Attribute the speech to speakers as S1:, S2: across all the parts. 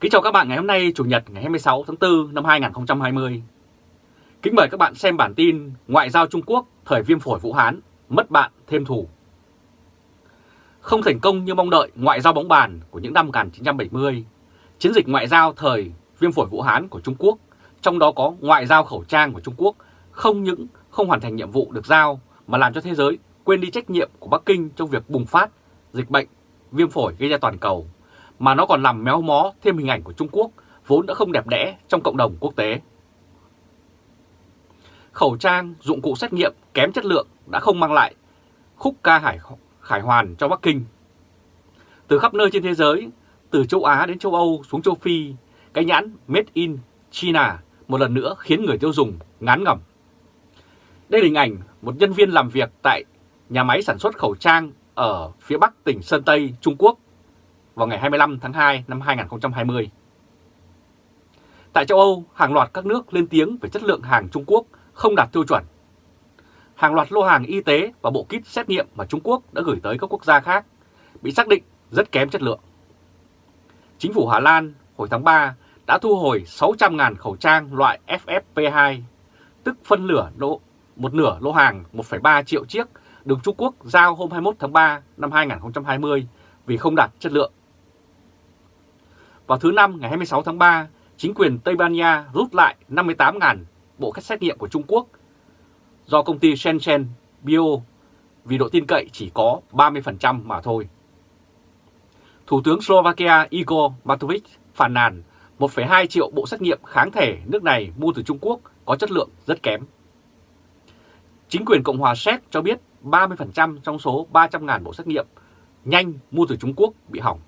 S1: Kính chào các bạn ngày hôm nay Chủ nhật ngày 26 tháng 4 năm 2020. Kính mời các bạn xem bản tin Ngoại giao Trung Quốc thời viêm phổi Vũ Hán, mất bạn thêm thù. Không thành công như mong đợi ngoại giao bóng bàn của những năm 1970, chiến dịch ngoại giao thời viêm phổi Vũ Hán của Trung Quốc, trong đó có ngoại giao khẩu trang của Trung Quốc, không những không hoàn thành nhiệm vụ được giao mà làm cho thế giới quên đi trách nhiệm của Bắc Kinh trong việc bùng phát dịch bệnh viêm phổi gây ra toàn cầu mà nó còn làm méo mó thêm hình ảnh của Trung Quốc vốn đã không đẹp đẽ trong cộng đồng quốc tế. Khẩu trang, dụng cụ xét nghiệm kém chất lượng đã không mang lại khúc ca hải, khải hoàn cho Bắc Kinh. Từ khắp nơi trên thế giới, từ châu Á đến châu Âu xuống châu Phi, cái nhãn Made in China một lần nữa khiến người tiêu dùng ngán ngẩm. Đây là hình ảnh một nhân viên làm việc tại nhà máy sản xuất khẩu trang ở phía bắc tỉnh Sơn Tây, Trung Quốc vào ngày 25 tháng 2 năm 2020. Tại châu Âu, hàng loạt các nước lên tiếng về chất lượng hàng Trung Quốc không đạt tiêu chuẩn. Hàng loạt lô hàng y tế và bộ kit xét nghiệm mà Trung Quốc đã gửi tới các quốc gia khác bị xác định rất kém chất lượng. Chính phủ Hà Lan hồi tháng 3 đã thu hồi 600.000 khẩu trang loại FFP2, tức phân lửa độ một nửa lô hàng 1,3 triệu chiếc được Trung Quốc giao hôm 21 tháng 3 năm 2020 vì không đạt chất lượng. Vào thứ Năm ngày 26 tháng 3, chính quyền Tây Ban Nha rút lại 58.000 bộ cách xét nghiệm của Trung Quốc do công ty Shenzhen Bio vì độ tin cậy chỉ có 30% mà thôi. Thủ tướng Slovakia Igor Matovic phàn nàn 1,2 triệu bộ xét nghiệm kháng thể nước này mua từ Trung Quốc có chất lượng rất kém. Chính quyền Cộng hòa Séc cho biết 30% trong số 300.000 bộ xét nghiệm nhanh mua từ Trung Quốc bị hỏng.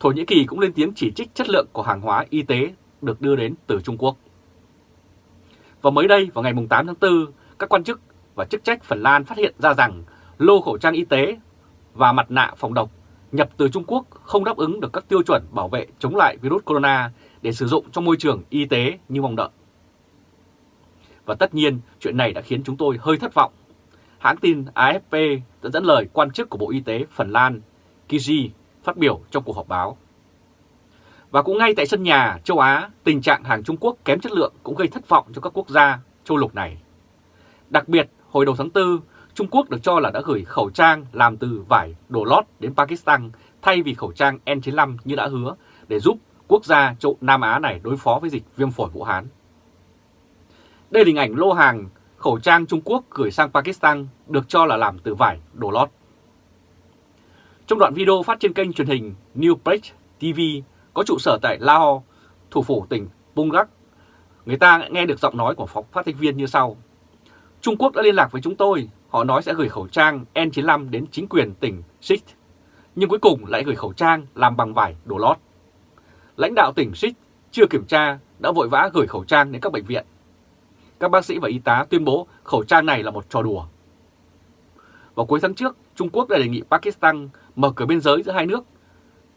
S1: Thổ Nhĩ Kỳ cũng lên tiếng chỉ trích chất lượng của hàng hóa y tế được đưa đến từ Trung Quốc. Và mới đây, vào ngày 8 tháng 4, các quan chức và chức trách Phần Lan phát hiện ra rằng lô khẩu trang y tế và mặt nạ phòng độc nhập từ Trung Quốc không đáp ứng được các tiêu chuẩn bảo vệ chống lại virus corona để sử dụng trong môi trường y tế như mong đợi. Và tất nhiên, chuyện này đã khiến chúng tôi hơi thất vọng. Hãng tin AFP đã dẫn lời quan chức của Bộ Y tế Phần Lan, Kiji, phát biểu trong cuộc họp báo. Và cũng ngay tại sân nhà châu Á, tình trạng hàng Trung Quốc kém chất lượng cũng gây thất vọng cho các quốc gia châu lục này. Đặc biệt, hồi đầu tháng 4, Trung Quốc được cho là đã gửi khẩu trang làm từ vải đồ lót đến Pakistan thay vì khẩu trang N95 như đã hứa để giúp quốc gia châu Nam Á này đối phó với dịch viêm phổi Vũ Hán. Đây là hình ảnh lô hàng khẩu trang Trung Quốc gửi sang Pakistan được cho là làm từ vải đồ lót. Trong đoạn video phát trên kênh truyền hình New Page TV có trụ sở tại Lahore, thủ phủ tỉnh Punjab, người ta nghe được giọng nói của phóng phát thanh viên như sau. Trung Quốc đã liên lạc với chúng tôi, họ nói sẽ gửi khẩu trang N95 đến chính quyền tỉnh Sikh, nhưng cuối cùng lại gửi khẩu trang làm bằng vải đồ lót. Lãnh đạo tỉnh Sikh chưa kiểm tra đã vội vã gửi khẩu trang đến các bệnh viện. Các bác sĩ và y tá tuyên bố khẩu trang này là một trò đùa. Vào cuối tháng trước, Trung Quốc đã đề nghị Pakistan mở cửa biên giới giữa hai nước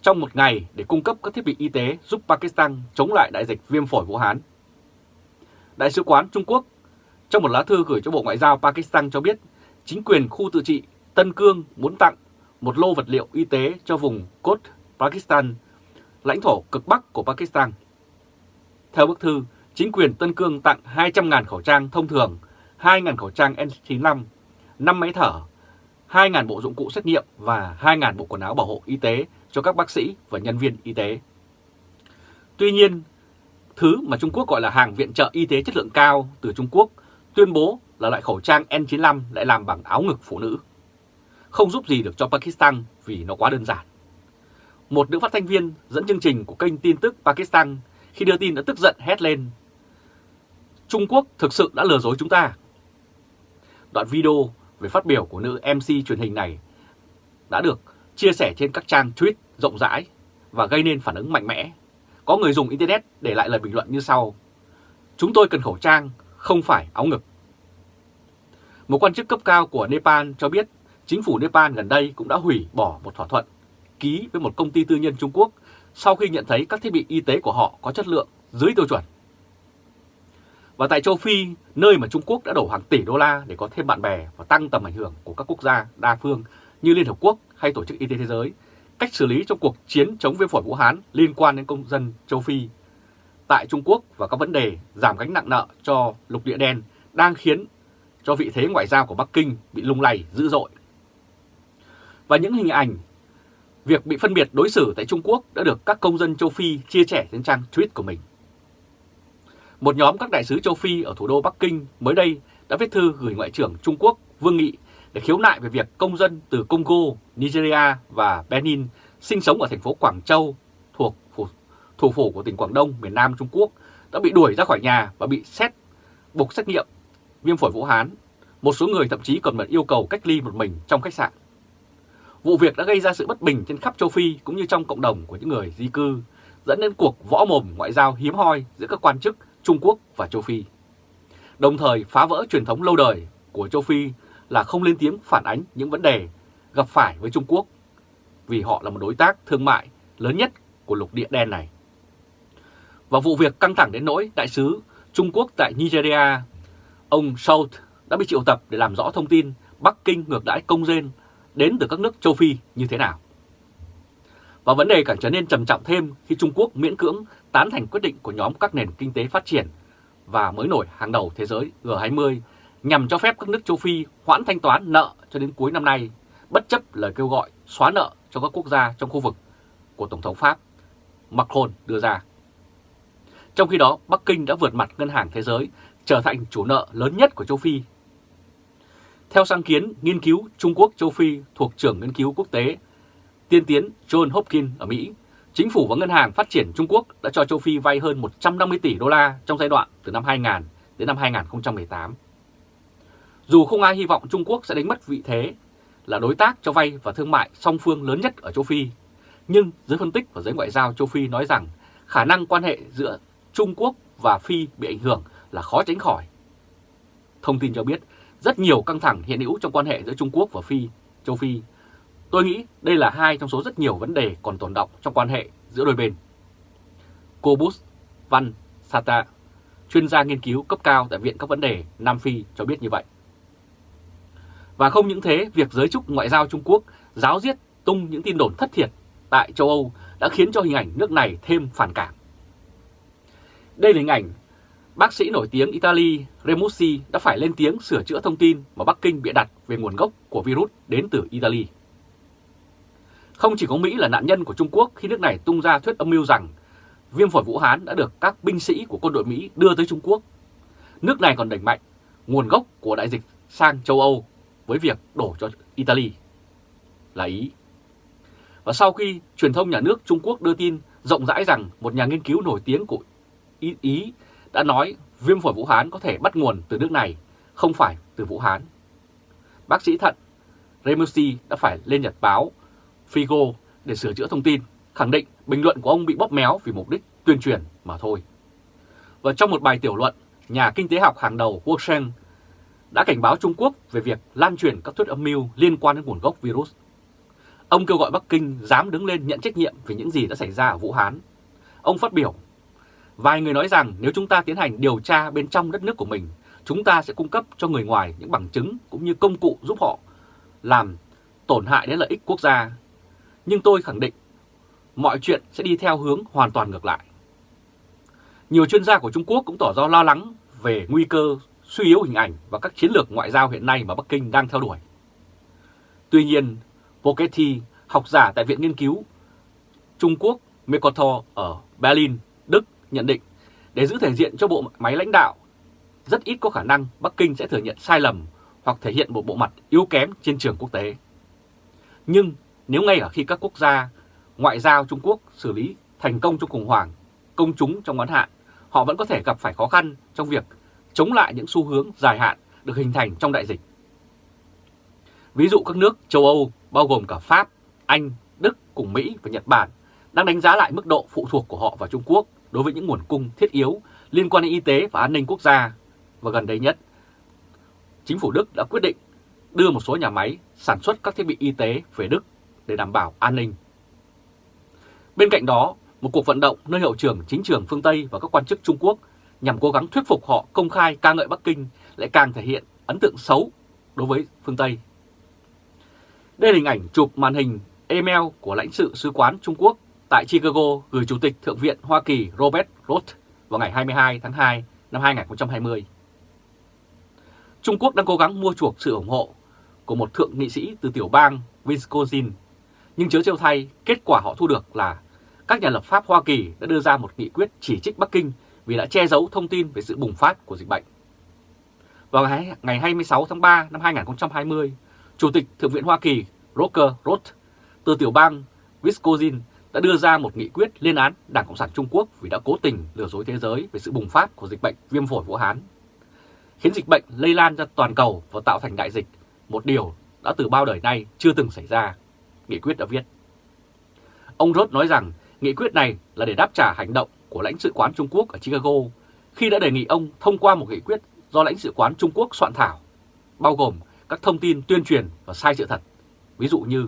S1: trong một ngày để cung cấp các thiết bị y tế giúp Pakistan chống lại đại dịch viêm phổi Vũ Hán. Đại sứ quán Trung Quốc trong một lá thư gửi cho Bộ Ngoại giao Pakistan cho biết chính quyền khu tự trị Tân Cương muốn tặng một lô vật liệu y tế cho vùng Cốt Pakistan, lãnh thổ cực bắc của Pakistan. Theo bức thư, chính quyền Tân Cương tặng 200.000 khẩu trang thông thường, 2.000 khẩu trang N95, 5 máy thở, 2.000 bộ dụng cụ xét nghiệm và 2.000 bộ quần áo bảo hộ y tế cho các bác sĩ và nhân viên y tế. Tuy nhiên, thứ mà Trung Quốc gọi là hàng viện trợ y tế chất lượng cao từ Trung Quốc tuyên bố là loại khẩu trang N95 lại làm bằng áo ngực phụ nữ. Không giúp gì được cho Pakistan vì nó quá đơn giản. Một nữ phát thanh viên dẫn chương trình của kênh tin tức Pakistan khi đưa tin đã tức giận hét lên Trung Quốc thực sự đã lừa dối chúng ta. Đoạn video về phát biểu của nữ MC truyền hình này đã được chia sẻ trên các trang tweet rộng rãi và gây nên phản ứng mạnh mẽ. Có người dùng Internet để lại lời bình luận như sau. Chúng tôi cần khẩu trang, không phải áo ngực. Một quan chức cấp cao của Nepal cho biết chính phủ Nepal gần đây cũng đã hủy bỏ một thỏa thuận ký với một công ty tư nhân Trung Quốc sau khi nhận thấy các thiết bị y tế của họ có chất lượng dưới tiêu chuẩn. Và tại châu Phi, nơi mà Trung Quốc đã đổ hàng tỷ đô la để có thêm bạn bè và tăng tầm ảnh hưởng của các quốc gia đa phương như Liên Hợp Quốc hay Tổ chức Y tế Thế giới, cách xử lý trong cuộc chiến chống viêm phổi Vũ Hán liên quan đến công dân châu Phi tại Trung Quốc và các vấn đề giảm gánh nặng nợ cho lục địa đen đang khiến cho vị thế ngoại giao của Bắc Kinh bị lung lay dữ dội. Và những hình ảnh việc bị phân biệt đối xử tại Trung Quốc đã được các công dân châu Phi chia sẻ trên trang tweet của mình. Một nhóm các đại sứ châu Phi ở thủ đô Bắc Kinh mới đây đã viết thư gửi Ngoại trưởng Trung Quốc Vương Nghị để khiếu nại về việc công dân từ Congo, Nigeria và Benin sinh sống ở thành phố Quảng Châu thuộc thủ phủ của tỉnh Quảng Đông, miền Nam Trung Quốc đã bị đuổi ra khỏi nhà và bị xét buộc xét nghiệm viêm phổi Vũ Hán. Một số người thậm chí còn bị yêu cầu cách ly một mình trong khách sạn. Vụ việc đã gây ra sự bất bình trên khắp châu Phi cũng như trong cộng đồng của những người di cư, dẫn đến cuộc võ mồm ngoại giao hiếm hoi giữa các quan chức Trung Quốc và châu Phi. Đồng thời phá vỡ truyền thống lâu đời của châu Phi là không lên tiếng phản ánh những vấn đề gặp phải với Trung Quốc vì họ là một đối tác thương mại lớn nhất của lục địa đen này. Và vụ việc căng thẳng đến nỗi đại sứ Trung Quốc tại Nigeria, ông Schultz đã bị triệu tập để làm rõ thông tin Bắc Kinh ngược đãi công dân đến từ các nước châu Phi như thế nào. Và vấn đề càng trở nên trầm trọng thêm khi Trung Quốc miễn cưỡng tán thành quyết định của nhóm các nền kinh tế phát triển và mới nổi hàng đầu thế giới G20 nhằm cho phép các nước châu Phi hoãn thanh toán nợ cho đến cuối năm nay, bất chấp lời kêu gọi xóa nợ cho các quốc gia trong khu vực của Tổng thống Pháp Macron đưa ra. Trong khi đó, Bắc Kinh đã vượt mặt Ngân hàng Thế giới, trở thành chủ nợ lớn nhất của châu Phi. Theo sáng kiến nghiên cứu Trung Quốc châu Phi thuộc trưởng nghiên cứu quốc tế tiên tiến John Hopkins ở Mỹ, Chính phủ và Ngân hàng Phát triển Trung Quốc đã cho châu Phi vay hơn 150 tỷ đô la trong giai đoạn từ năm 2000 đến năm 2018. Dù không ai hy vọng Trung Quốc sẽ đánh mất vị thế là đối tác cho vay và thương mại song phương lớn nhất ở châu Phi, nhưng giới phân tích và giới ngoại giao châu Phi nói rằng khả năng quan hệ giữa Trung Quốc và Phi bị ảnh hưởng là khó tránh khỏi. Thông tin cho biết rất nhiều căng thẳng hiện hữu trong quan hệ giữa Trung Quốc và Phi, châu Phi. Tôi nghĩ đây là hai trong số rất nhiều vấn đề còn tồn động trong quan hệ giữa đôi bên. cô bus Van Sata, chuyên gia nghiên cứu cấp cao tại Viện các vấn đề Nam Phi cho biết như vậy. Và không những thế, việc giới chức ngoại giao Trung Quốc giáo diết tung những tin đồn thất thiệt tại châu Âu đã khiến cho hình ảnh nước này thêm phản cảm. Đây là hình ảnh bác sĩ nổi tiếng Italy Remussi đã phải lên tiếng sửa chữa thông tin mà Bắc Kinh bịa đặt về nguồn gốc của virus đến từ Italy. Không chỉ có Mỹ là nạn nhân của Trung Quốc khi nước này tung ra thuyết âm mưu rằng viêm phổi Vũ Hán đã được các binh sĩ của quân đội Mỹ đưa tới Trung Quốc. Nước này còn đẩy mạnh nguồn gốc của đại dịch sang châu Âu với việc đổ cho Italy là Ý. Và sau khi truyền thông nhà nước Trung Quốc đưa tin rộng rãi rằng một nhà nghiên cứu nổi tiếng của Ý, Ý đã nói viêm phổi Vũ Hán có thể bắt nguồn từ nước này, không phải từ Vũ Hán. Bác sĩ thận Remusi đã phải lên nhật báo Figo để sửa chữa thông tin, khẳng định bình luận của ông bị bóp méo vì mục đích tuyên truyền mà thôi. Và trong một bài tiểu luận, nhà kinh tế học hàng đầu Wu Sheng đã cảnh báo Trung Quốc về việc lan truyền các thuyết âm mưu liên quan đến nguồn gốc virus. Ông kêu gọi Bắc Kinh dám đứng lên nhận trách nhiệm về những gì đã xảy ra ở Vũ Hán. Ông phát biểu, vài người nói rằng nếu chúng ta tiến hành điều tra bên trong đất nước của mình, chúng ta sẽ cung cấp cho người ngoài những bằng chứng cũng như công cụ giúp họ làm tổn hại đến lợi ích quốc gia. Nhưng tôi khẳng định, mọi chuyện sẽ đi theo hướng hoàn toàn ngược lại. Nhiều chuyên gia của Trung Quốc cũng tỏ ra lo lắng về nguy cơ suy yếu hình ảnh và các chiến lược ngoại giao hiện nay mà Bắc Kinh đang theo đuổi. Tuy nhiên, Pochetti, học giả tại Viện Nghiên cứu Trung Quốc Mercator ở Berlin, Đức nhận định để giữ thể diện cho bộ máy lãnh đạo, rất ít có khả năng Bắc Kinh sẽ thừa nhận sai lầm hoặc thể hiện một bộ mặt yếu kém trên trường quốc tế. Nhưng nếu ngay cả khi các quốc gia ngoại giao Trung Quốc xử lý thành công trong khủng hoảng, công chúng trong ngắn hạn, họ vẫn có thể gặp phải khó khăn trong việc chống lại những xu hướng dài hạn được hình thành trong đại dịch. Ví dụ các nước châu Âu bao gồm cả Pháp, Anh, Đức cùng Mỹ và Nhật Bản đang đánh giá lại mức độ phụ thuộc của họ vào Trung Quốc đối với những nguồn cung thiết yếu liên quan đến y tế và an ninh quốc gia. Và gần đây nhất, chính phủ Đức đã quyết định đưa một số nhà máy sản xuất các thiết bị y tế về Đức để đảm bảo an ninh. Bên cạnh đó, một cuộc vận động nơi hiệu trưởng chính trường phương Tây và các quan chức Trung Quốc nhằm cố gắng thuyết phục họ công khai ca ngợi Bắc Kinh lại càng thể hiện ấn tượng xấu đối với phương Tây. Đây là hình ảnh chụp màn hình email của lãnh sự sứ quán Trung Quốc tại Chicago gửi Chủ tịch Thượng viện Hoa Kỳ Robert Roth vào ngày 22 tháng 2 năm 2020. Trung Quốc đang cố gắng mua chuộc sự ủng hộ của một thượng nghị sĩ từ tiểu bang Wisconsin, nhưng chớ trêu thay, kết quả họ thu được là các nhà lập pháp Hoa Kỳ đã đưa ra một nghị quyết chỉ trích Bắc Kinh vì đã che giấu thông tin về sự bùng phát của dịch bệnh. Vào ngày 26 tháng 3 năm 2020, Chủ tịch Thượng viện Hoa Kỳ Roger Roth từ tiểu bang Wisconsin đã đưa ra một nghị quyết lên án Đảng Cộng sản Trung Quốc vì đã cố tình lừa dối thế giới về sự bùng phát của dịch bệnh viêm phổi Vũ Hán, khiến dịch bệnh lây lan ra toàn cầu và tạo thành đại dịch, một điều đã từ bao đời nay chưa từng xảy ra, nghị quyết đã viết. Ông Roth nói rằng nghị quyết này là để đáp trả hành động của lãnh sự quán Trung Quốc ở Chicago khi đã đề nghị ông thông qua một nghị quyết do lãnh sự quán Trung Quốc soạn thảo, bao gồm các thông tin tuyên truyền và sai sự thật, ví dụ như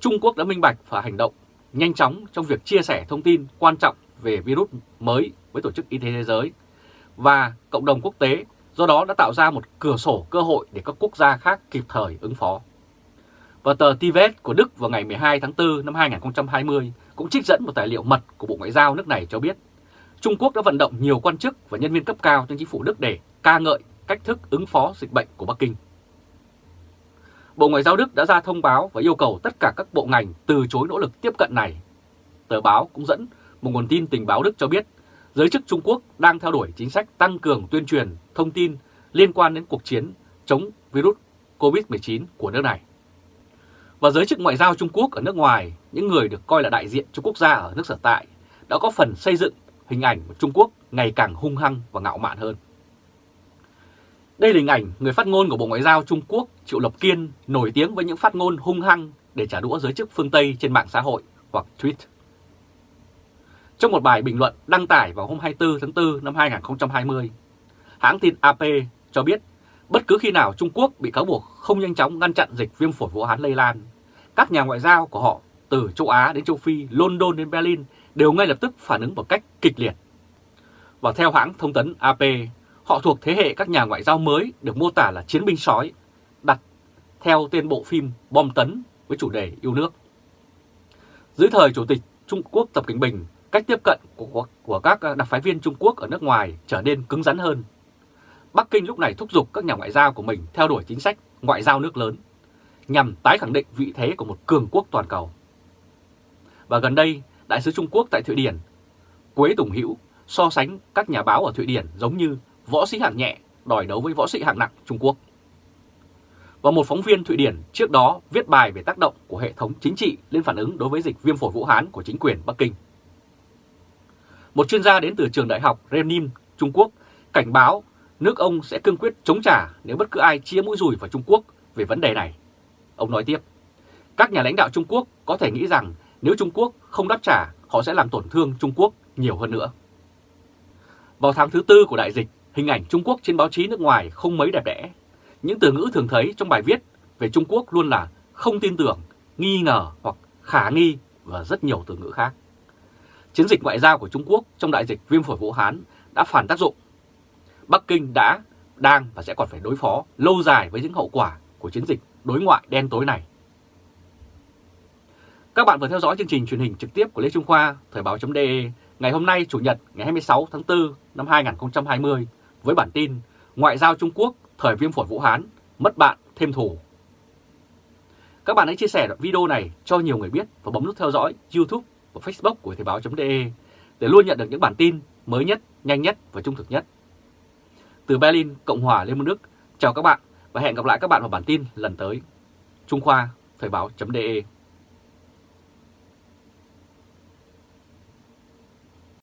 S1: Trung Quốc đã minh bạch và hành động nhanh chóng trong việc chia sẻ thông tin quan trọng về virus mới với Tổ chức Y tế Thế giới và cộng đồng quốc tế, do đó đã tạo ra một cửa sổ cơ hội để các quốc gia khác kịp thời ứng phó. Và tờ Tivet của Đức vào ngày 12 tháng 4 năm 2020 cũng trích dẫn một tài liệu mật của Bộ Ngoại giao nước này cho biết, Trung Quốc đã vận động nhiều quan chức và nhân viên cấp cao trong chính phủ Đức để ca ngợi cách thức ứng phó dịch bệnh của Bắc Kinh. Bộ Ngoại giao Đức đã ra thông báo và yêu cầu tất cả các bộ ngành từ chối nỗ lực tiếp cận này. Tờ báo cũng dẫn một nguồn tin tình báo Đức cho biết, giới chức Trung Quốc đang theo đuổi chính sách tăng cường tuyên truyền thông tin liên quan đến cuộc chiến chống virus COVID-19 của nước này. Và giới chức ngoại giao Trung Quốc ở nước ngoài, những người được coi là đại diện cho quốc gia ở nước sở tại, đã có phần xây dựng hình ảnh của Trung Quốc ngày càng hung hăng và ngạo mạn hơn. Đây là hình ảnh người phát ngôn của Bộ Ngoại giao Trung Quốc Triệu Lập Kiên nổi tiếng với những phát ngôn hung hăng để trả đũa giới chức phương Tây trên mạng xã hội hoặc tweet. Trong một bài bình luận đăng tải vào hôm 24 tháng 4 năm 2020, hãng tin AP cho biết bất cứ khi nào Trung Quốc bị cáo buộc không nhanh chóng ngăn chặn dịch viêm phổi Vũ Hán lây lan, các nhà ngoại giao của họ từ châu Á đến châu Phi, London đến Berlin đều ngay lập tức phản ứng một cách kịch liệt. Và theo hãng thông tấn AP, họ thuộc thế hệ các nhà ngoại giao mới được mô tả là chiến binh sói, đặt theo tên bộ phim Bom Tấn với chủ đề yêu nước. Dưới thời Chủ tịch Trung Quốc Tập Cận Bình, cách tiếp cận của, của các đặc phái viên Trung Quốc ở nước ngoài trở nên cứng rắn hơn. Bắc Kinh lúc này thúc giục các nhà ngoại giao của mình theo đuổi chính sách ngoại giao nước lớn, nhằm tái khẳng định vị thế của một cường quốc toàn cầu. Và gần đây, Đại sứ Trung Quốc tại Thụy Điển, Quế Tùng Hữu so sánh các nhà báo ở Thụy Điển giống như võ sĩ hạng nhẹ đòi đấu với võ sĩ hạng nặng Trung Quốc. Và một phóng viên Thụy Điển trước đó viết bài về tác động của hệ thống chính trị lên phản ứng đối với dịch viêm phổi Vũ Hán của chính quyền Bắc Kinh. Một chuyên gia đến từ trường đại học Renmin, Trung Quốc, cảnh báo nước ông sẽ cương quyết chống trả nếu bất cứ ai chia mũi rùi vào Trung Quốc về vấn đề này. Ông nói tiếp, các nhà lãnh đạo Trung Quốc có thể nghĩ rằng nếu Trung Quốc không đáp trả, họ sẽ làm tổn thương Trung Quốc nhiều hơn nữa. Vào tháng thứ tư của đại dịch, hình ảnh Trung Quốc trên báo chí nước ngoài không mấy đẹp đẽ. Những từ ngữ thường thấy trong bài viết về Trung Quốc luôn là không tin tưởng, nghi ngờ hoặc khả nghi và rất nhiều từ ngữ khác. Chiến dịch ngoại giao của Trung Quốc trong đại dịch viêm phổi Vũ Hán đã phản tác dụng. Bắc Kinh đã, đang và sẽ còn phải đối phó lâu dài với những hậu quả của chiến dịch đối ngoại đen tối này. Các bạn vừa theo dõi chương trình truyền hình trực tiếp của Lê Trung Khoa, Thời báo.de ngày hôm nay Chủ nhật ngày 26 tháng 4 năm 2020 với bản tin Ngoại giao Trung Quốc thời viêm phổi Vũ Hán, mất bạn thêm thù. Các bạn hãy chia sẻ video này cho nhiều người biết và bấm nút theo dõi YouTube và Facebook của Thời báo.de để luôn nhận được những bản tin mới nhất, nhanh nhất và trung thực nhất. Từ Berlin, Cộng hòa Liên bang Đức, chào các bạn và hẹn gặp lại các bạn vào bản tin lần tới. Trung Khoa, Thời báo.de